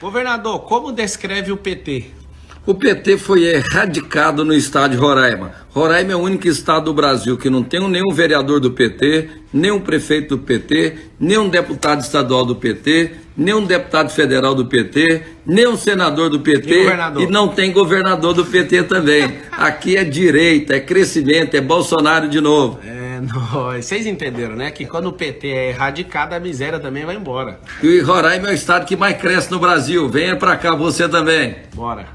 Governador, como descreve o PT? O PT foi erradicado no estado de Roraima. Roraima é o único estado do Brasil que não tem nenhum vereador do PT, nem um prefeito do PT, nem um deputado estadual do PT, nem um deputado federal do PT, nem um senador do PT e, e não tem governador do PT também. Aqui é direita, é crescimento, é Bolsonaro de novo. É. Vocês entenderam, né? Que quando o PT é erradicado, a miséria também vai embora. E Roraima é o estado que mais cresce no Brasil. Venha pra cá você também. Bora.